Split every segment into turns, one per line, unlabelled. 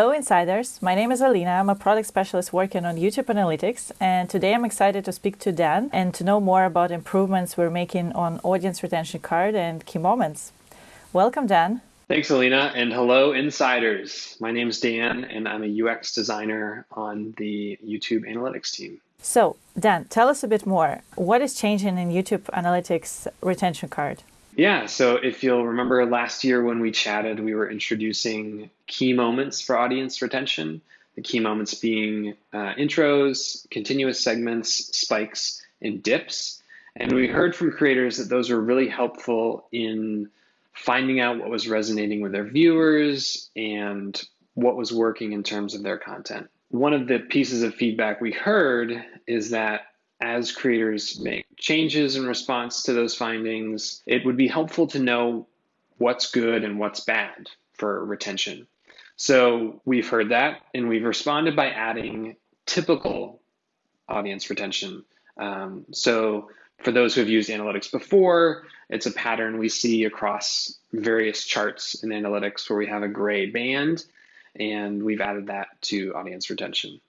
Hello insiders, my name is Alina. I'm a product specialist working on YouTube Analytics and today I'm excited to speak to Dan and to know more about improvements we're making on audience retention card and key moments. Welcome Dan.
Thanks Alina and hello insiders. My name is Dan and I'm a UX designer on the YouTube Analytics team.
So Dan, tell us a bit more. What is changing in YouTube Analytics retention card?
Yeah, so if you'll remember last year when we chatted, we were introducing key moments for audience retention. The key moments being uh, intros, continuous segments, spikes, and dips. And we heard from creators that those were really helpful in finding out what was resonating with their viewers and what was working in terms of their content. One of the pieces of feedback we heard is that as creators make changes in response to those findings, it would be helpful to know what's good and what's bad for retention. So we've heard that and we've responded by adding typical audience retention. Um, so for those who have used analytics before, it's a pattern we see across various charts in analytics where we have a gray band, and we've added that to audience retention.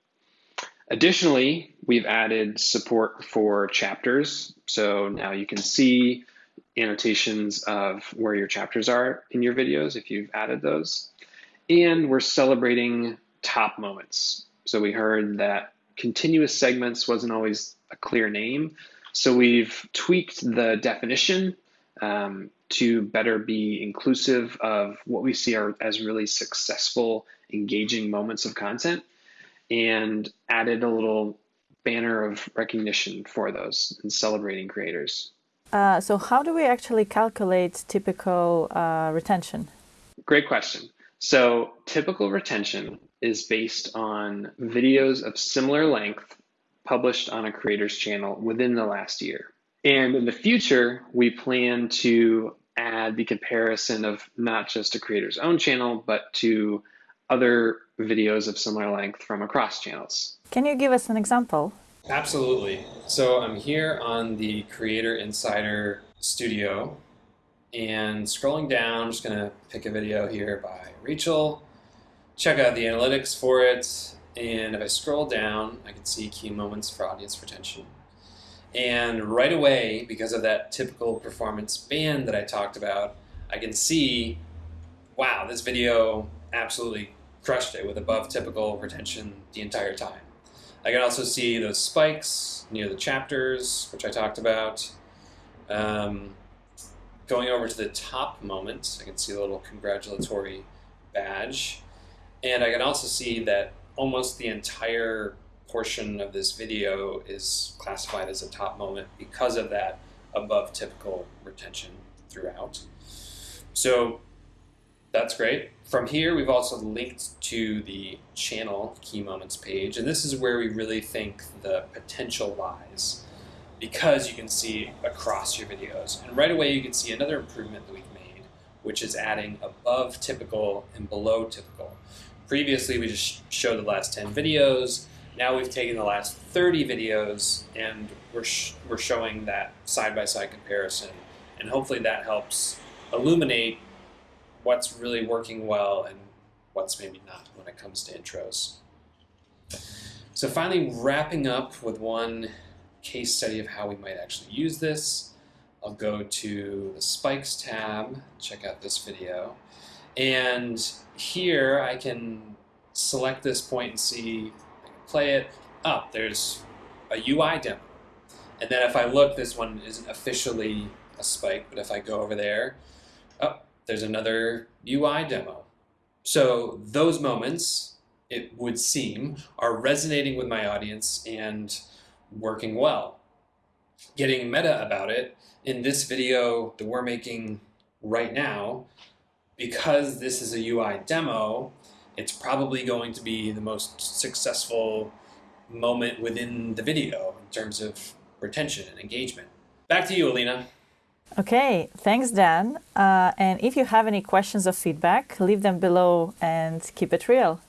Additionally, we've added support for chapters. So now you can see annotations of where your chapters are in your videos if you've added those. And we're celebrating top moments. So we heard that continuous segments wasn't always a clear name. So we've tweaked the definition um, to better be inclusive of what we see are, as really successful, engaging moments of content and added a little banner of recognition for those and celebrating creators.
Uh, so how do we actually calculate typical uh, retention?
Great question. So typical retention is based on videos of similar length published on a creator's channel within the last year. And in the future, we plan to add the comparison of not just a creator's own channel, but to other videos of similar length from across channels.
Can you give us an example?
Absolutely. So I'm here on the Creator Insider Studio and scrolling down, I'm just going to pick a video here by Rachel, check out the analytics for it, and if I scroll down, I can see key moments for audience retention. And right away, because of that typical performance band that I talked about, I can see, wow, this video absolutely crushed it with above typical retention the entire time. I can also see those spikes near the chapters, which I talked about. Um, going over to the top moment, I can see a little congratulatory badge. And I can also see that almost the entire portion of this video is classified as a top moment because of that above typical retention throughout. So that's great. From here, we've also linked to the channel key moments page, and this is where we really think the potential lies because you can see across your videos. And right away, you can see another improvement that we've made, which is adding above typical and below typical. Previously, we just showed the last 10 videos. Now we've taken the last 30 videos and we're, sh we're showing that side-by-side -side comparison. And hopefully that helps illuminate what's really working well and what's maybe not when it comes to intros. So finally wrapping up with one case study of how we might actually use this. I'll go to the spikes tab, check out this video, and here I can select this point and see, play it. Oh, there's a UI demo. And then if I look, this one isn't officially a spike, but if I go over there, oh, there's another UI demo. So those moments, it would seem, are resonating with my audience and working well. Getting meta about it, in this video that we're making right now, because this is a UI demo, it's probably going to be the most successful moment within the video in terms of retention and engagement. Back to you, Alina.
Okay, thanks Dan. Uh, and if you have any questions or feedback, leave them below and keep it real.